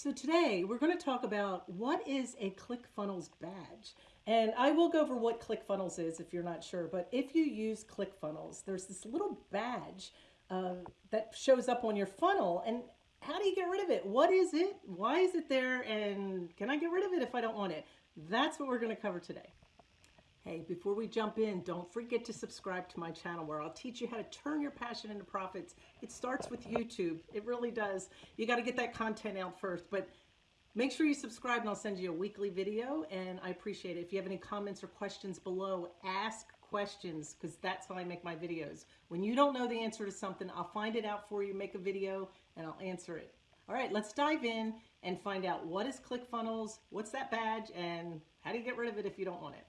So today we're going to talk about what is a ClickFunnels badge. And I will go over what ClickFunnels is if you're not sure, but if you use ClickFunnels, there's this little badge uh, that shows up on your funnel. And how do you get rid of it? What is it? Why is it there? And can I get rid of it if I don't want it? That's what we're going to cover today. Hey, before we jump in, don't forget to subscribe to my channel where I'll teach you how to turn your passion into profits. It starts with YouTube. It really does. You got to get that content out first, but make sure you subscribe and I'll send you a weekly video and I appreciate it. If you have any comments or questions below, ask questions because that's how I make my videos. When you don't know the answer to something, I'll find it out for you, make a video, and I'll answer it. All right, let's dive in and find out what is ClickFunnels, what's that badge, and how do you get rid of it if you don't want it.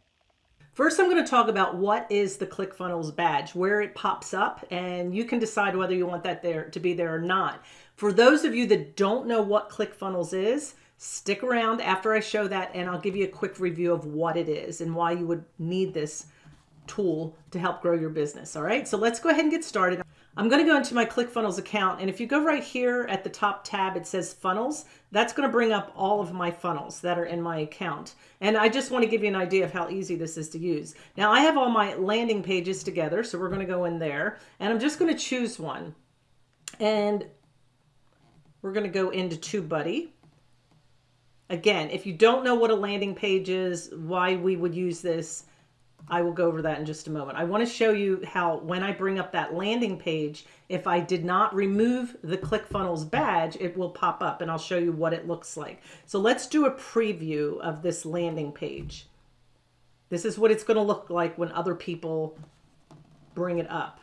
First, I'm going to talk about what is the ClickFunnels badge, where it pops up, and you can decide whether you want that there to be there or not. For those of you that don't know what ClickFunnels is, stick around after I show that and I'll give you a quick review of what it is and why you would need this tool to help grow your business. All right, so let's go ahead and get started. I'm going to go into my ClickFunnels account. And if you go right here at the top tab, it says funnels. That's going to bring up all of my funnels that are in my account. And I just want to give you an idea of how easy this is to use. Now I have all my landing pages together. So we're going to go in there and I'm just going to choose one. And we're going to go into TubeBuddy. Again, if you don't know what a landing page is, why we would use this, I will go over that in just a moment. I want to show you how when I bring up that landing page, if I did not remove the ClickFunnels badge, it will pop up and I'll show you what it looks like. So let's do a preview of this landing page. This is what it's going to look like when other people bring it up.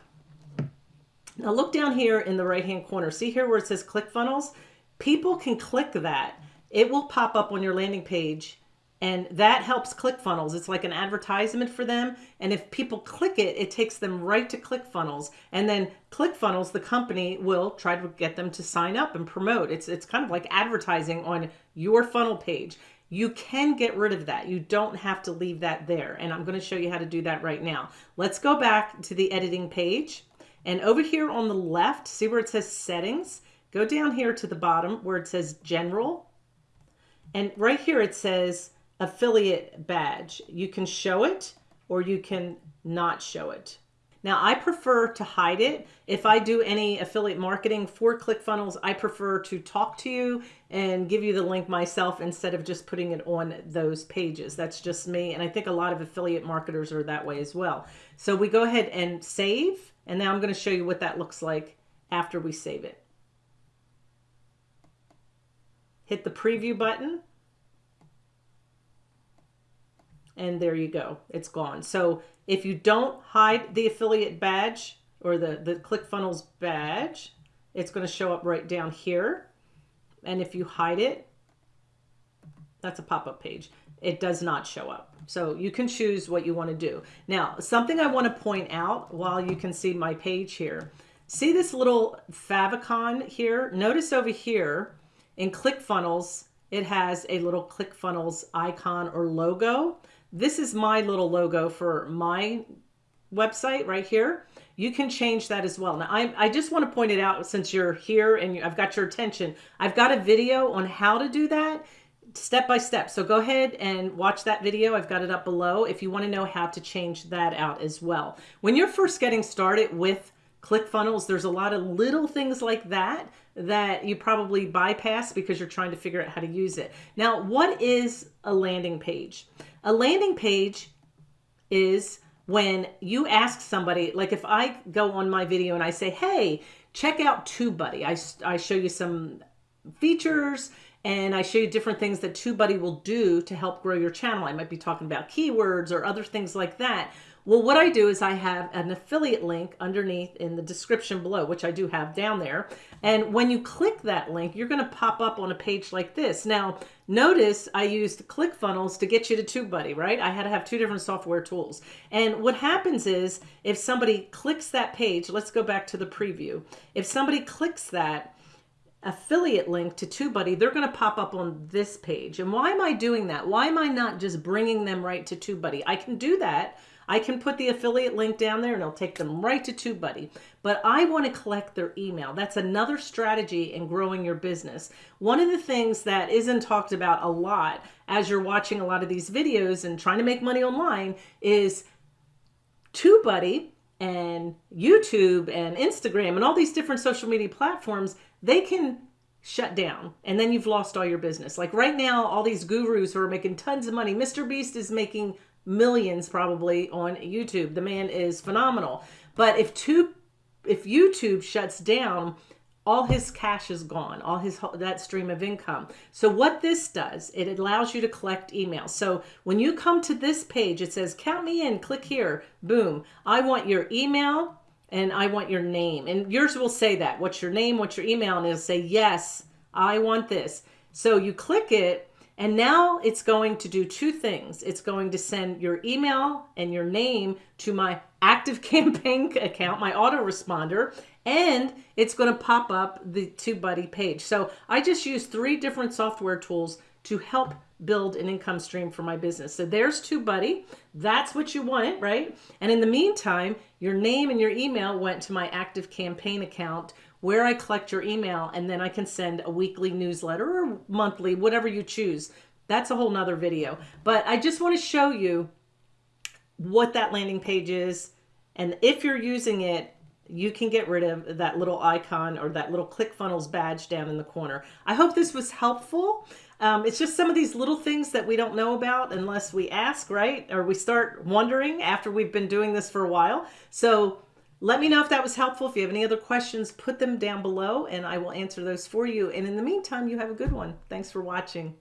Now look down here in the right hand corner. See here where it says ClickFunnels? People can click that. It will pop up on your landing page and that helps ClickFunnels. It's like an advertisement for them. And if people click it, it takes them right to ClickFunnels. And then ClickFunnels, the company, will try to get them to sign up and promote. It's, it's kind of like advertising on your funnel page. You can get rid of that. You don't have to leave that there. And I'm going to show you how to do that right now. Let's go back to the editing page. And over here on the left, see where it says settings? Go down here to the bottom where it says general. And right here it says affiliate badge. You can show it or you can not show it. Now I prefer to hide it. If I do any affiliate marketing for ClickFunnels, I prefer to talk to you and give you the link myself instead of just putting it on those pages. That's just me. And I think a lot of affiliate marketers are that way as well. So we go ahead and save. And now I'm going to show you what that looks like after we save it. Hit the preview button and there you go. It's gone. So if you don't hide the affiliate badge or the, the ClickFunnels badge, it's going to show up right down here. And if you hide it, that's a pop-up page. It does not show up. So you can choose what you want to do. Now, something I want to point out while you can see my page here. See this little favicon here? Notice over here in ClickFunnels, it has a little ClickFunnels icon or logo. This is my little logo for my website right here. You can change that as well. Now, I, I just want to point it out since you're here and you, I've got your attention. I've got a video on how to do that step by step. So go ahead and watch that video. I've got it up below if you want to know how to change that out as well. When you're first getting started with ClickFunnels, there's a lot of little things like that that you probably bypass because you're trying to figure out how to use it. Now, what is a landing page? A landing page is when you ask somebody, like if I go on my video and I say, hey, check out TubeBuddy. I, I show you some features and I show you different things that TubeBuddy will do to help grow your channel. I might be talking about keywords or other things like that. Well, what I do is I have an affiliate link underneath in the description below, which I do have down there. And when you click that link, you're going to pop up on a page like this. Now, notice I used ClickFunnels to get you to TubeBuddy, right? I had to have two different software tools. And what happens is if somebody clicks that page, let's go back to the preview. If somebody clicks that, affiliate link to TubeBuddy, they're going to pop up on this page. And why am I doing that? Why am I not just bringing them right to TubeBuddy? I can do that I can put the affiliate link down there and it'll take them right to TubeBuddy. But I want to collect their email. That's another strategy in growing your business. One of the things that isn't talked about a lot as you're watching a lot of these videos and trying to make money online is TubeBuddy and YouTube and Instagram and all these different social media platforms, they can shut down and then you've lost all your business. Like right now, all these gurus who are making tons of money, Mr. Beast is making millions probably on YouTube. The man is phenomenal. But if tube if YouTube shuts down, all his cash is gone, all his that stream of income. So what this does, it allows you to collect emails. So when you come to this page, it says count me in, click here, boom. I want your email and I want your name. And yours will say that. What's your name, what's your email? And it'll say, yes, I want this. So you click it and now it's going to do two things. It's going to send your email and your name to my active campaign account, my autoresponder, and it's going to pop up the TubeBuddy page. So I just use three different software tools to help build an income stream for my business. So there's TubeBuddy. That's what you want, right? And in the meantime, your name and your email went to my active campaign account where I collect your email and then I can send a weekly newsletter or monthly, whatever you choose. That's a whole nother video. But I just want to show you what that landing page is. And if you're using it, you can get rid of that little icon or that little ClickFunnels badge down in the corner. I hope this was helpful. Um, it's just some of these little things that we don't know about unless we ask, right? Or we start wondering after we've been doing this for a while. So let me know if that was helpful. If you have any other questions, put them down below and I will answer those for you. And in the meantime, you have a good one. Thanks for watching.